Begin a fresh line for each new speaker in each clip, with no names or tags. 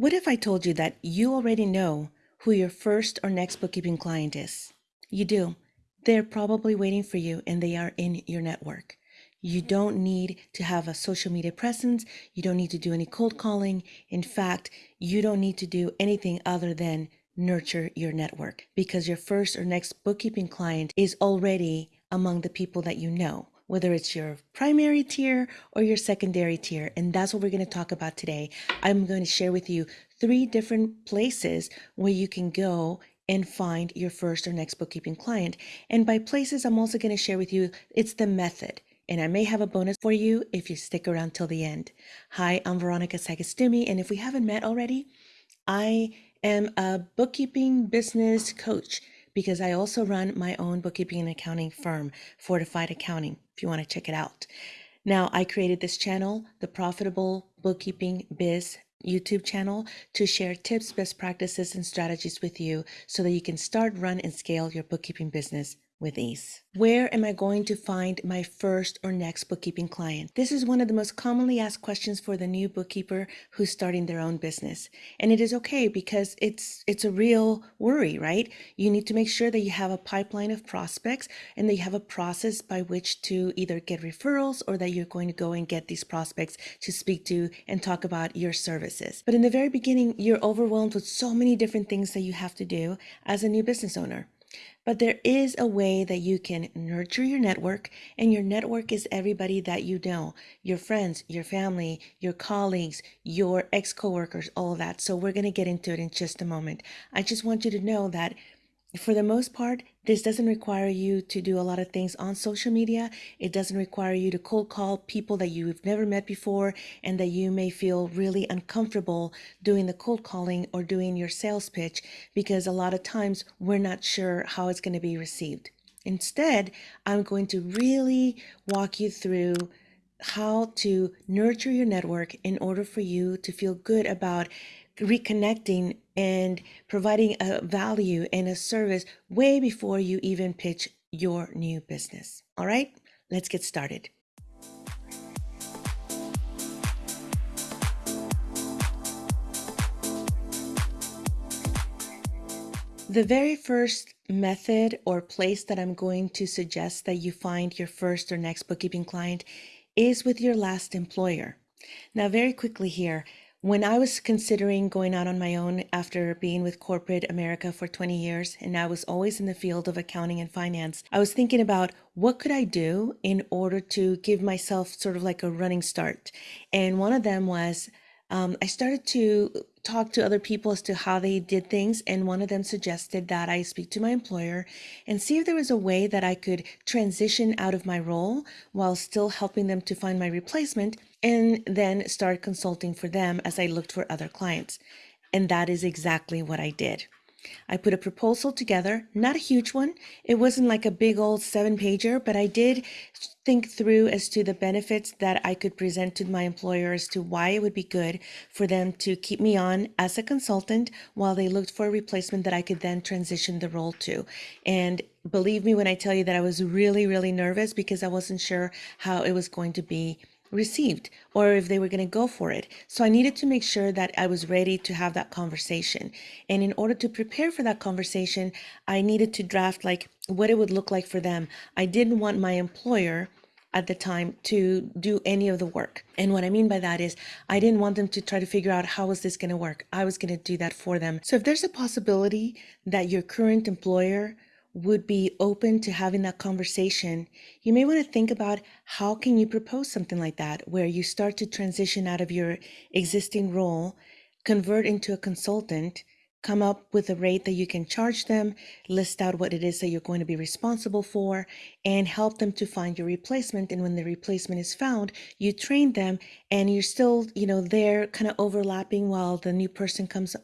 What if I told you that you already know who your first or next bookkeeping client is? You do. They're probably waiting for you and they are in your network. You don't need to have a social media presence. You don't need to do any cold calling. In fact, you don't need to do anything other than nurture your network because your first or next bookkeeping client is already among the people that you know whether it's your primary tier or your secondary tier. And that's what we're going to talk about today. I'm going to share with you three different places where you can go and find your first or next bookkeeping client. And by places, I'm also going to share with you it's the method. And I may have a bonus for you if you stick around till the end. Hi, I'm Veronica Sagastume, and if we haven't met already, I am a bookkeeping business coach because I also run my own bookkeeping and accounting firm, Fortified Accounting, you want to check it out. Now, I created this channel, the Profitable Bookkeeping Biz YouTube channel, to share tips, best practices, and strategies with you so that you can start, run, and scale your bookkeeping business with ease. Where am I going to find my first or next bookkeeping client? This is one of the most commonly asked questions for the new bookkeeper who's starting their own business. And it is okay because it's it's a real worry, right? You need to make sure that you have a pipeline of prospects and that you have a process by which to either get referrals or that you're going to go and get these prospects to speak to and talk about your services. But in the very beginning, you're overwhelmed with so many different things that you have to do as a new business owner. But there is a way that you can nurture your network, and your network is everybody that you know your friends, your family, your colleagues, your ex coworkers, all that. So, we're going to get into it in just a moment. I just want you to know that for the most part, this doesn't require you to do a lot of things on social media. It doesn't require you to cold call people that you've never met before and that you may feel really uncomfortable doing the cold calling or doing your sales pitch because a lot of times we're not sure how it's going to be received. Instead, I'm going to really walk you through how to nurture your network in order for you to feel good about reconnecting and providing a value and a service way before you even pitch your new business. All right, let's get started. The very first method or place that I'm going to suggest that you find your first or next bookkeeping client is with your last employer. Now, very quickly here, when I was considering going out on my own after being with corporate America for 20 years, and I was always in the field of accounting and finance, I was thinking about what could I do in order to give myself sort of like a running start. And one of them was um, I started to talk to other people as to how they did things, and one of them suggested that I speak to my employer and see if there was a way that I could transition out of my role while still helping them to find my replacement, and then start consulting for them as I looked for other clients. And that is exactly what I did. I put a proposal together, not a huge one. It wasn't like a big old seven pager, but I did think through as to the benefits that I could present to my employer as to why it would be good for them to keep me on as a consultant while they looked for a replacement that I could then transition the role to. And believe me when I tell you that I was really, really nervous because I wasn't sure how it was going to be received or if they were going to go for it. So I needed to make sure that I was ready to have that conversation. And in order to prepare for that conversation, I needed to draft like what it would look like for them. I didn't want my employer at the time to do any of the work. And what I mean by that is I didn't want them to try to figure out how is this going to work. I was going to do that for them. So if there's a possibility that your current employer would be open to having that conversation, you may want to think about how can you propose something like that where you start to transition out of your existing role, convert into a consultant, come up with a rate that you can charge them, list out what it is that you're going to be responsible for, and help them to find your replacement. And when the replacement is found, you train them and you're still, you know, there kind of overlapping while the new person comes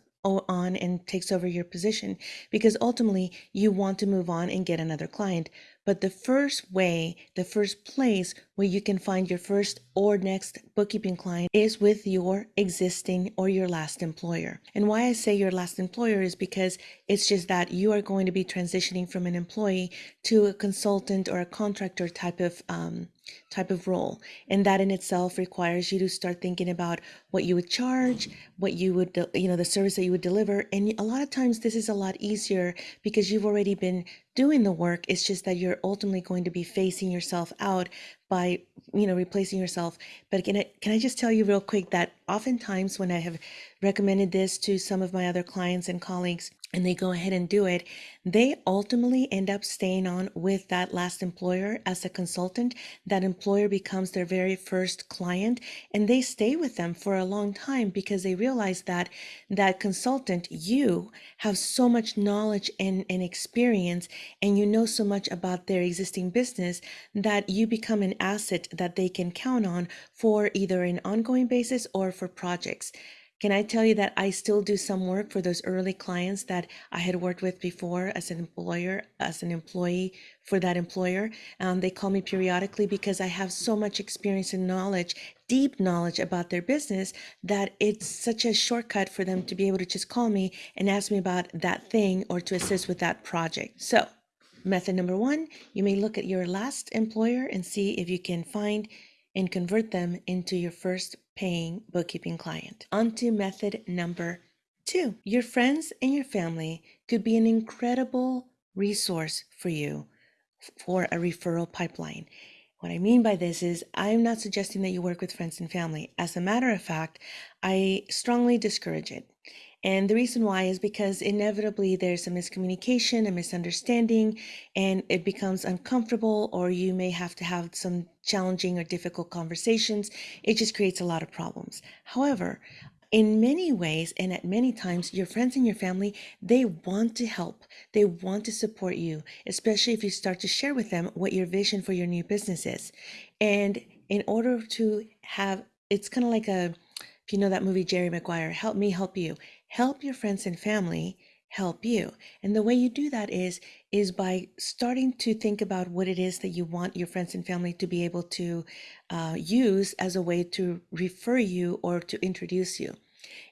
on and takes over your position because ultimately you want to move on and get another client. But the first way, the first place where you can find your first or next bookkeeping client is with your existing or your last employer. And why I say your last employer is because it's just that you are going to be transitioning from an employee to a consultant or a contractor type of um, type of role and that in itself requires you to start thinking about what you would charge what you would you know the service that you would deliver and a lot of times this is a lot easier because you've already been doing the work it's just that you're ultimately going to be facing yourself out by you know replacing yourself. But can I, can I just tell you real quick that oftentimes when i have recommended this to some of my other clients and colleagues and they go ahead and do it, they ultimately end up staying on with that last employer as a consultant. That employer becomes their very first client and they stay with them for a long time because they realize that that consultant, you have so much knowledge and, and experience and you know so much about their existing business that you become an asset that they can count on for either an ongoing basis or for projects. Can I tell you that I still do some work for those early clients that I had worked with before as an employer, as an employee for that employer? Um, they call me periodically because I have so much experience and knowledge, deep knowledge about their business that it's such a shortcut for them to be able to just call me and ask me about that thing or to assist with that project. So, method number one, you may look at your last employer and see if you can find and convert them into your first paying bookkeeping client. On to method number two. Your friends and your family could be an incredible resource for you for a referral pipeline. What I mean by this is, I'm not suggesting that you work with friends and family. As a matter of fact, I strongly discourage it. And the reason why is because inevitably there's a miscommunication, a misunderstanding, and it becomes uncomfortable, or you may have to have some challenging or difficult conversations. It just creates a lot of problems. However, in many ways and at many times your friends and your family they want to help they want to support you especially if you start to share with them what your vision for your new business is and in order to have it's kind of like a if you know that movie jerry maguire help me help you help your friends and family help you. And the way you do that is is by starting to think about what it is that you want your friends and family to be able to uh, use as a way to refer you or to introduce you.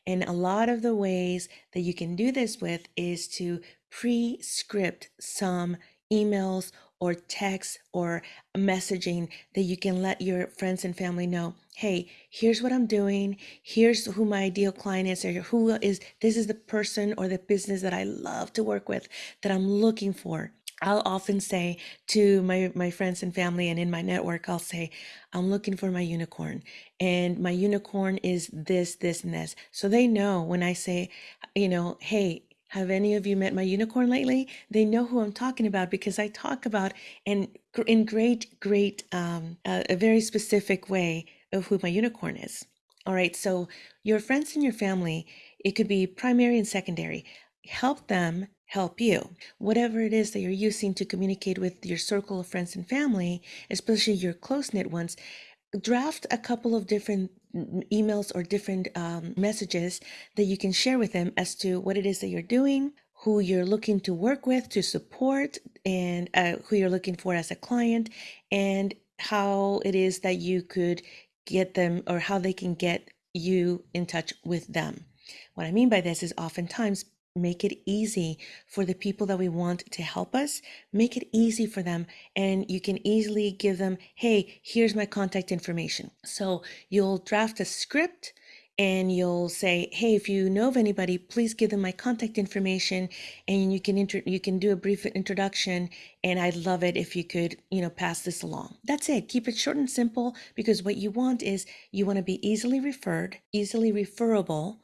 And a lot of the ways that you can do this with is to pre-script some emails or text or messaging that you can let your friends and family know hey here's what i'm doing here's who my ideal client is or who is this is the person or the business that i love to work with that i'm looking for I'll often say to my, my friends and family and in my network, I'll say, I'm looking for my unicorn. And my unicorn is this, this, and this. So they know when I say, you know, hey, have any of you met my unicorn lately? They know who I'm talking about because I talk about and in great, great, um, a very specific way of who my unicorn is. All right. So your friends and your family, it could be primary and secondary. Help them help you. Whatever it is that you're using to communicate with your circle of friends and family, especially your close knit ones, draft a couple of different emails or different um, messages that you can share with them as to what it is that you're doing, who you're looking to work with to support, and uh, who you're looking for as a client, and how it is that you could get them or how they can get you in touch with them. What I mean by this is oftentimes make it easy for the people that we want to help us make it easy for them and you can easily give them hey here's my contact information. So you'll draft a script and you'll say hey if you know of anybody please give them my contact information and you can inter- you can do a brief introduction and i'd love it if you could you know pass this along. That's it. Keep it short and simple because what you want is you want to be easily referred easily referable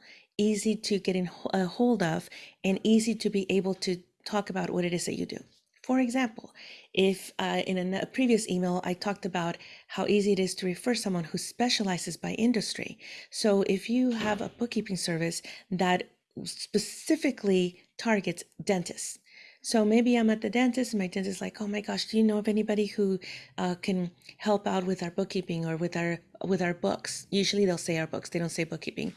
easy to get in a hold of and easy to be able to talk about what it is that you do. For example, if uh, in a previous email I talked about how easy it is to refer someone who specializes by industry. So if you have a bookkeeping service that specifically targets dentists, so maybe I'm at the dentist and my dentist is like, oh my gosh, do you know of anybody who uh, can help out with our bookkeeping or with our with our books? Usually they'll say our books, they don't say bookkeeping.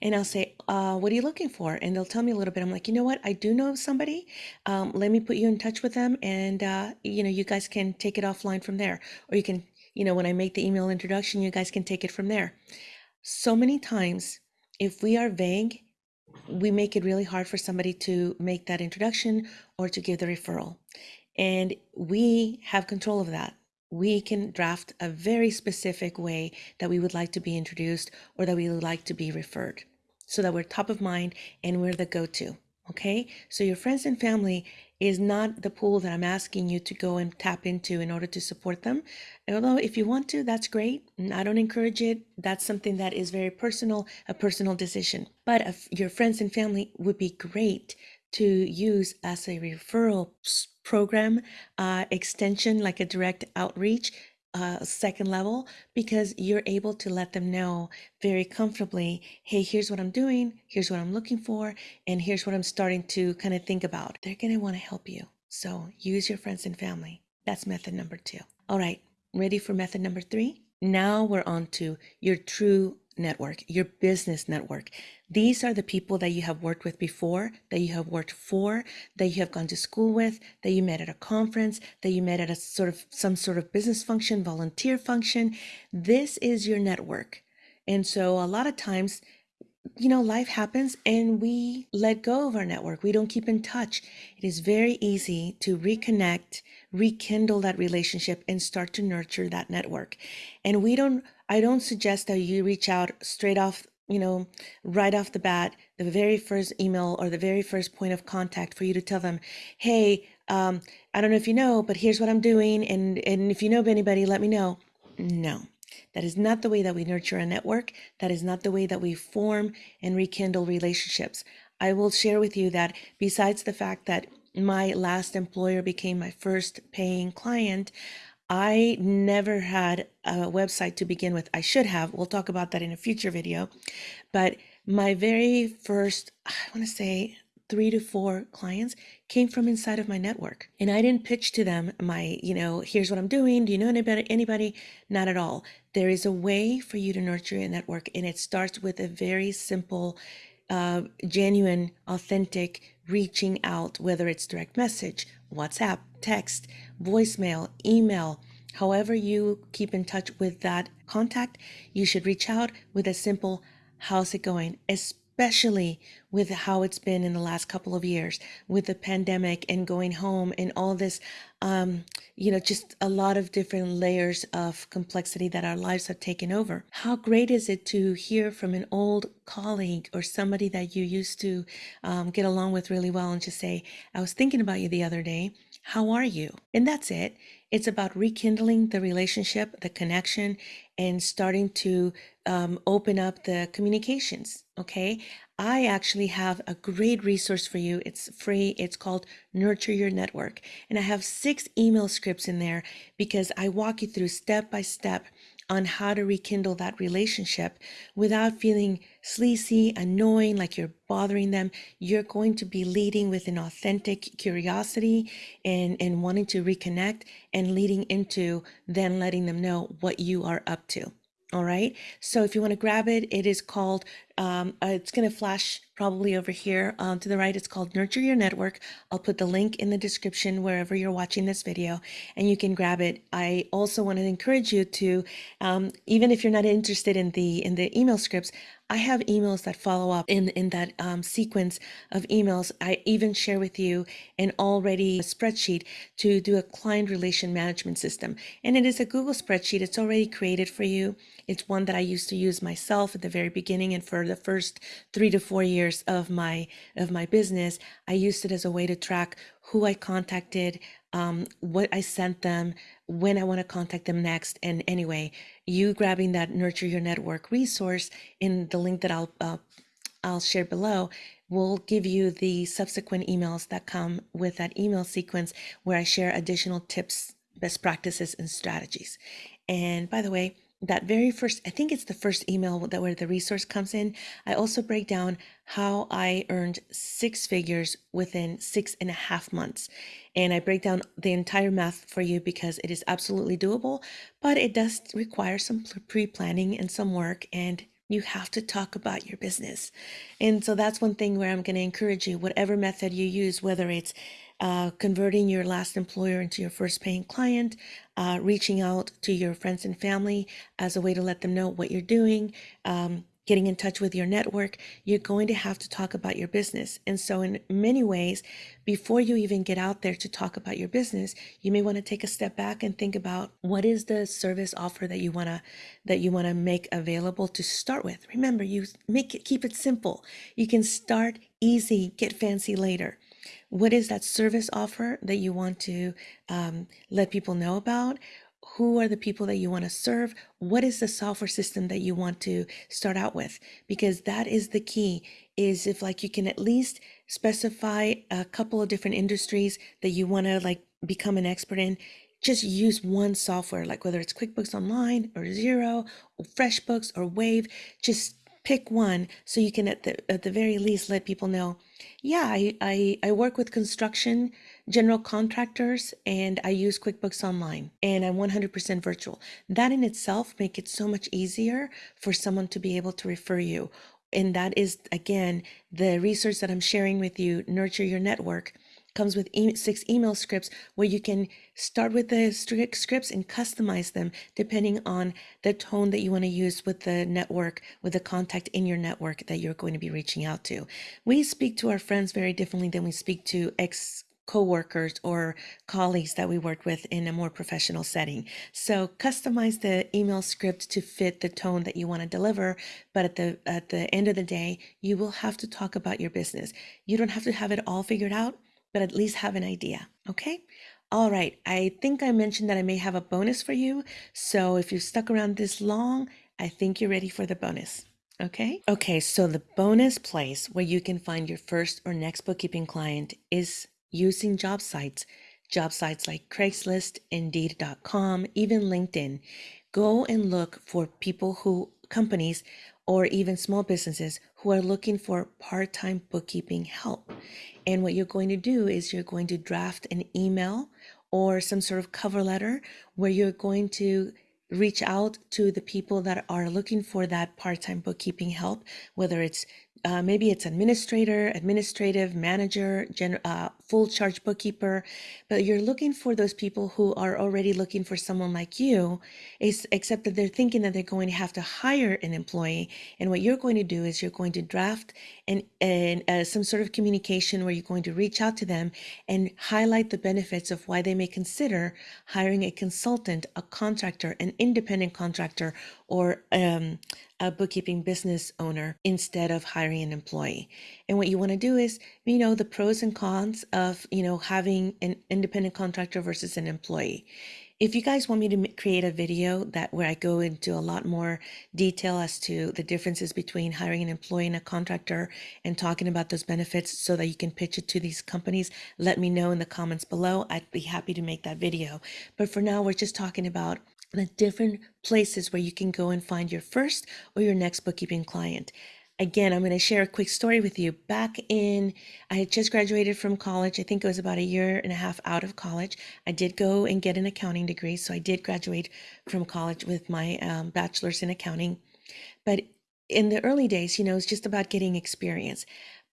And I'll say, uh, what are you looking for? And they'll tell me a little bit. I'm like, you know what? I do know of somebody. Um, let me put you in touch with them and, uh, you know, you guys can take it offline from there. Or you can you know, when I make the email introduction, you guys can take it from there. So many times, if we are vague, we make it really hard for somebody to make that introduction or to give the referral. And we have control of that. We can draft a very specific way that we would like to be introduced or that we would like to be referred so that we're top of mind and we're the go to. Okay, so your friends and family is not the pool that I'm asking you to go and tap into in order to support them. Although, if you want to, that's great. I don't encourage it. That's something that is very personal, a personal decision. But if your friends and family would be great to use as a referral program uh, extension, like a direct outreach uh, second level because you're able to let them know very comfortably hey here's what i'm doing here's what i'm looking for and here's what i'm starting to kind of think about. They're going to want to help you so use your friends and family. That's method number two. All right ready for method number three? Now we're on to your true network, your business network. These are the people that you have worked with before, that you have worked for, that you have gone to school with, that you met at a conference, that you met at a sort of some sort of business function, volunteer function. This is your network. And so a lot of times you know, life happens and we let go of our network. We don't keep in touch. It is very easy to reconnect, rekindle that relationship, and start to nurture that network. And we don't, I don't suggest that you reach out straight off, you know, right off the bat, the very first email or the very first point of contact for you to tell them, hey, um, I don't know if you know, but here's what I'm doing. And, and if you know of anybody, let me know. No that is not the way that we nurture a network. That is not the way that we form and rekindle relationships. I will share with you that besides the fact that my last employer became my first paying client, I never had a website to begin with. I should have. We'll talk about that in a future video. But my very first, I want to say, three to four clients came from inside of my network. And I didn't pitch to them my, you know, here's what I'm doing. Do you know anybody? Anybody? Not at all. There is a way for you to nurture a network, and it starts with a very simple, uh, genuine, authentic reaching out, whether it's direct message, WhatsApp, text, voicemail, email. However, you keep in touch with that contact, you should reach out with a simple, How's it going? Especially with how it's been in the last couple of years with the pandemic and going home and all this um, you know just a lot of different layers of complexity that our lives have taken over. How great is it to hear from an old colleague or somebody that you used to um, get along with really well and just say i was thinking about you the other day. How are you? And that's it. It's about rekindling the relationship the connection and starting to um, open up the communications. Okay. I actually have a great resource for you. It's free. It's called Nurture Your Network. And I have six email scripts in there because I walk you through step by step on how to rekindle that relationship without feeling sleazy, annoying, like you're bothering them. You're going to be leading with an authentic curiosity and, and wanting to reconnect and leading into then letting them know what you are up to. All right. So if you want to grab it, it is called, um, uh, it's going to flash probably over here um, to the right. It's called Nurture Your Network. I'll put the link in the description wherever you're watching this video and you can grab it. I also want to encourage you to, um, even if you're not interested in the in the email scripts, I have emails that follow up in, in that um, sequence of emails. I even share with you an already spreadsheet to do a client relation management system. And it is a Google spreadsheet. It's already created for you. It's one that I used to use myself at the very beginning and for the first three to four years of my of my business. I used it as a way to track who I contacted, um, what I sent them, when I want to contact them next. And anyway, you grabbing that Nurture Your Network resource in the link that I'll uh, I'll share below will give you the subsequent emails that come with that email sequence where I share additional tips, best practices, and strategies. And by the way, that very first, I think it's the first email that where the resource comes in. I also break down how I earned six figures within six and a half months. And I break down the entire math for you because it is absolutely doable, but it does require some pre planning and some work. And you have to talk about your business. And so that's one thing where I'm going to encourage you, whatever method you use, whether it's uh, converting your last employer into your first paying client, uh, reaching out to your friends and family as a way to let them know what you're doing, um, getting in touch with your network, you're going to have to talk about your business. And so, in many ways, before you even get out there to talk about your business, you may want to take a step back and think about what is the service offer that you want to that you want to make available to start with. Remember, you make it keep it simple. You can start easy, get fancy later. What is that service offer that you want to um, let people know about? Who are the people that you want to serve? What is the software system that you want to start out with? Because that is the key is if like you can at least specify a couple of different industries that you want to like become an expert in just use one software like whether it's quickbooks online or Xero or freshbooks or wave just pick one so you can at the at the very least let people know yeah i i, I work with construction general contractors and I use QuickBooks Online and I'm 100% virtual. That in itself make it so much easier for someone to be able to refer you. And that is again the research that I'm sharing with you, Nurture Your Network comes with e six email scripts where you can start with the scripts and customize them depending on the tone that you want to use with the network, with the contact in your network that you're going to be reaching out to. We speak to our friends very differently than we speak to ex coworkers or colleagues that we work with in a more professional setting. So customize the email script to fit the tone that you want to deliver, but at the at the end of the day, you will have to talk about your business. You don't have to have it all figured out, but at least have an idea, okay? All right, I think I mentioned that I may have a bonus for you. So if you've stuck around this long, I think you're ready for the bonus. Okay. Okay. So the bonus place where you can find your first or next bookkeeping client is using job sites, job sites like Craigslist, Indeed.com, even LinkedIn. Go and look for people who, companies, or even small businesses who are looking for part time bookkeeping help. And what you're going to do is you're going to draft an email or some sort of cover letter where you're going to reach out to the people that are looking for that part time bookkeeping help, whether it's uh, maybe it's administrator, administrative manager, gen, uh, full charge bookkeeper, but you're looking for those people who are already looking for someone like you, is, except that they're thinking that they're going to have to hire an employee. And what you're going to do is you're going to draft and and uh, some sort of communication where you're going to reach out to them and highlight the benefits of why they may consider hiring a consultant, a contractor, an independent contractor, or um, a bookkeeping business owner instead of hiring an employee. And what you want to do is, you know, the pros and cons of, you know, having an independent contractor versus an employee. If you guys want me to create a video that where I go into a lot more detail as to the differences between hiring an employee and a contractor and talking about those benefits so that you can pitch it to these companies, let me know in the comments below. I'd be happy to make that video. But for now, we're just talking about the different places where you can go and find your first or your next bookkeeping client. Again, I'm going to share a quick story with you. Back in, I had just graduated from college. I think it was about a year and a half out of college. I did go and get an accounting degree. So I did graduate from college with my um, bachelor's in accounting. But in the early days, you know, it's just about getting experience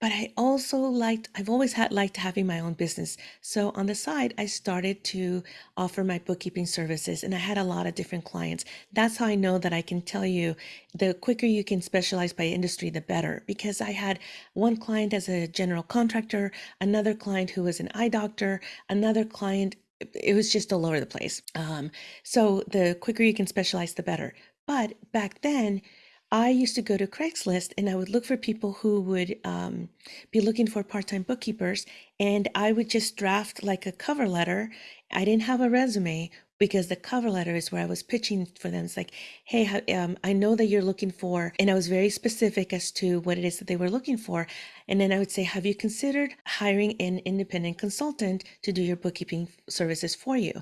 but I also liked, I've always had liked having my own business. So on the side, I started to offer my bookkeeping services and I had a lot of different clients. That's how I know that I can tell you the quicker you can specialize by industry, the better. Because I had one client as a general contractor, another client who was an eye doctor, another client it was just all over the place. Um, so the quicker you can specialize, the better. But back then, I used to go to Craigslist and I would look for people who would um, be looking for part time bookkeepers. And I would just draft like a cover letter. I didn't have a resume because the cover letter is where I was pitching for them. It's like, hey, um, I know that you're looking for, and I was very specific as to what it is that they were looking for. And then I would say, have you considered hiring an independent consultant to do your bookkeeping services for you?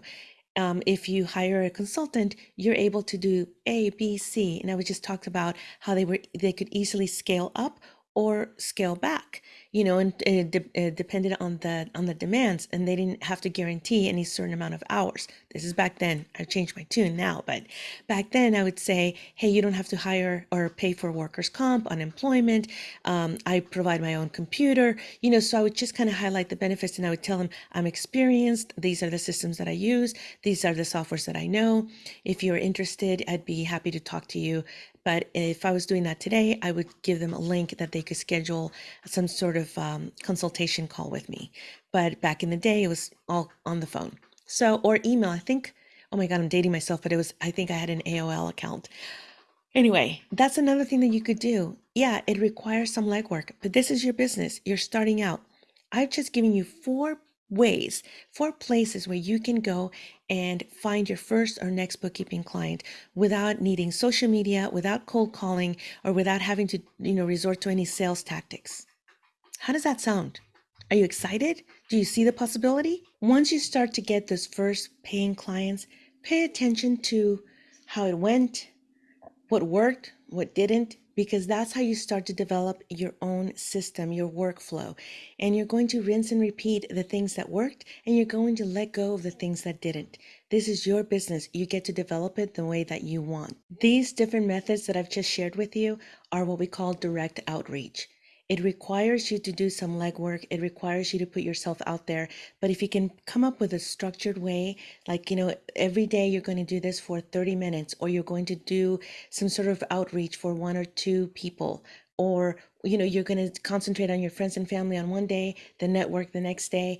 Um, if you hire a consultant, you're able to do A, B, C. And I was just talked about how they were they could easily scale up or scale back you know and it, de- it depended on the on the demands and they didn't have to guarantee any certain amount of hours. This is back then. I've changed my tune now but back then i would say hey you don't have to hire or pay for workers comp unemployment. Um, i provide my own computer. You know so i would just kind of highlight the benefits and i would tell them i'm experienced. These are the systems that i use. These are the softwares that i know. If you're interested i'd be happy to talk to you but if I was doing that today, I would give them a link that they could schedule some sort of um, consultation call with me. But back in the day, it was all on the phone. So, or email. I think, oh my God, I'm dating myself, but it was, I think I had an AOL account. Anyway, that's another thing that you could do. Yeah, it requires some legwork, but this is your business. You're starting out. I've just given you four ways, four places where you can go and find your first or next bookkeeping client without needing social media, without cold calling, or without having to, you know, resort to any sales tactics. How does that sound? Are you excited? Do you see the possibility? Once you start to get those first paying clients, pay attention to how it went, what worked, what didn't, because that's how you start to develop your own system, your workflow. And you're going to rinse and repeat the things that worked, and you're going to let go of the things that didn't. This is your business. You get to develop it the way that you want. These different methods that I've just shared with you are what we call direct outreach. It requires you to do some legwork. It requires you to put yourself out there. But if you can come up with a structured way, like, you know, every day you're going to do this for 30 minutes, or you're going to do some sort of outreach for one or two people, or, you know, you're going to concentrate on your friends and family on one day, the network the next day.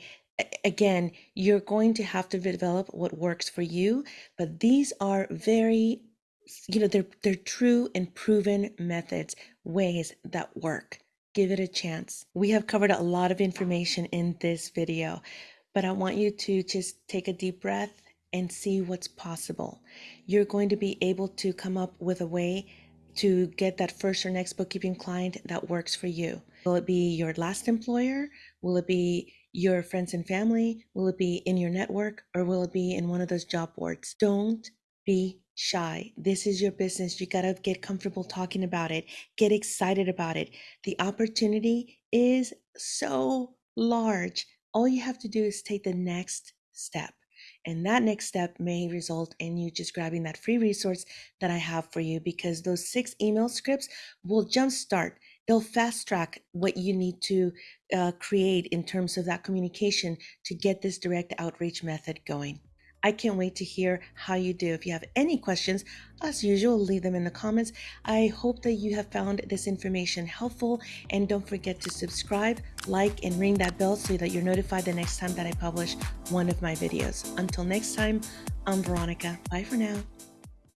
Again, you're going to have to develop what works for you. But these are very you know they're they're true and proven methods ways that work give it a chance. We have covered a lot of information in this video, but I want you to just take a deep breath and see what's possible. You're going to be able to come up with a way to get that first or next bookkeeping client that works for you. Will it be your last employer? Will it be your friends and family? Will it be in your network? Or will it be in one of those job boards? Don't be shy. This is your business. You got to get comfortable talking about it, get excited about it. The opportunity is so large. All you have to do is take the next step. And that next step may result in you just grabbing that free resource that I have for you because those six email scripts will jumpstart. They'll fast track what you need to uh, create in terms of that communication to get this direct outreach method going. I can't wait to hear how you do. If you have any questions, as usual, leave them in the comments. I hope that you have found this information helpful and don't forget to subscribe, like, and ring that bell so that you're notified the next time that I publish one of my videos. Until next time, I'm Veronica. Bye for now.